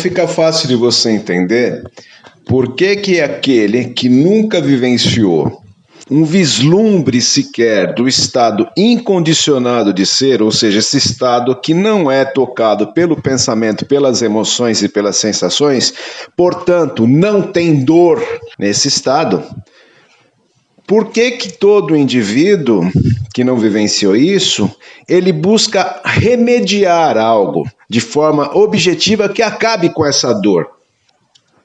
Fica fácil de você entender por que, que aquele que nunca vivenciou um vislumbre sequer do estado incondicionado de ser, ou seja, esse estado que não é tocado pelo pensamento, pelas emoções e pelas sensações, portanto, não tem dor nesse estado. Por que, que todo indivíduo que não vivenciou isso, ele busca remediar algo de forma objetiva que acabe com essa dor?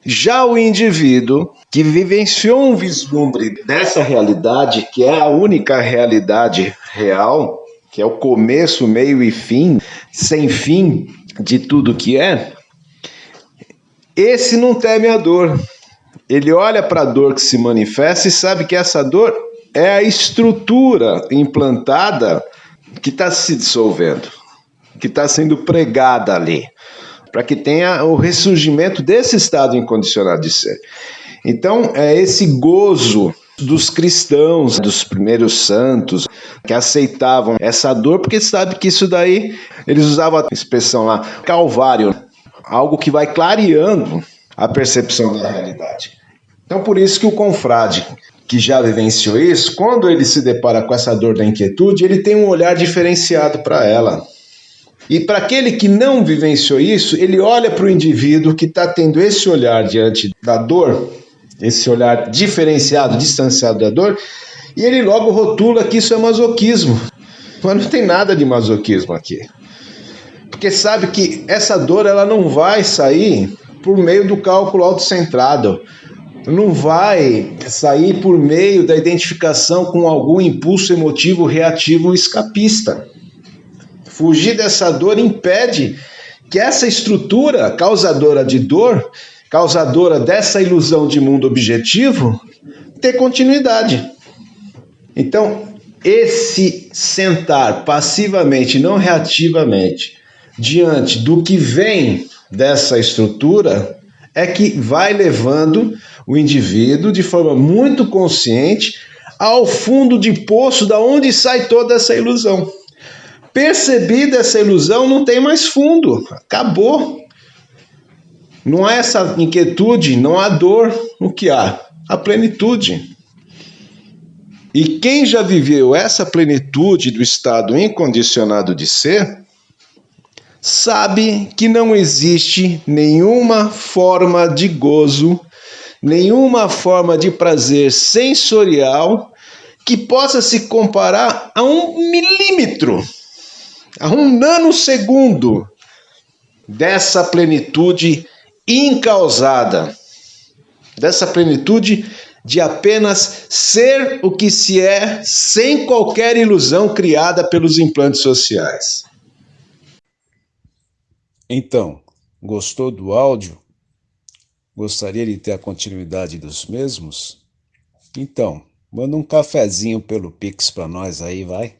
Já o indivíduo que vivenciou um vislumbre dessa realidade, que é a única realidade real, que é o começo, meio e fim, sem fim de tudo que é, esse não teme a dor. Ele olha para a dor que se manifesta e sabe que essa dor é a estrutura implantada que está se dissolvendo, que está sendo pregada ali para que tenha o ressurgimento desse estado incondicionado de ser. Então, é esse gozo dos cristãos, dos primeiros santos, que aceitavam essa dor, porque sabe que isso daí, eles usavam a expressão lá, calvário, algo que vai clareando a percepção da realidade. Então, por isso que o confrade que já vivenciou isso, quando ele se depara com essa dor da inquietude, ele tem um olhar diferenciado para ela. E para aquele que não vivenciou isso, ele olha para o indivíduo que está tendo esse olhar diante da dor, esse olhar diferenciado, distanciado da dor, e ele logo rotula que isso é masoquismo. Mas não tem nada de masoquismo aqui. Porque sabe que essa dor ela não vai sair por meio do cálculo autocentrado. Não vai sair por meio da identificação com algum impulso emotivo reativo escapista. Fugir dessa dor impede que essa estrutura causadora de dor, causadora dessa ilusão de mundo objetivo, ter continuidade. Então, esse sentar passivamente, não reativamente, diante do que vem dessa estrutura, é que vai levando o indivíduo de forma muito consciente ao fundo de poço da onde sai toda essa ilusão. Percebida essa ilusão, não tem mais fundo, acabou. Não há essa inquietude, não há dor, o que há? A plenitude. E quem já viveu essa plenitude do estado incondicionado de ser, sabe que não existe nenhuma forma de gozo, nenhuma forma de prazer sensorial que possa se comparar a um milímetro a um nanosegundo dessa plenitude incausada, dessa plenitude de apenas ser o que se é sem qualquer ilusão criada pelos implantes sociais. Então, gostou do áudio? Gostaria de ter a continuidade dos mesmos? Então, manda um cafezinho pelo Pix para nós aí, vai.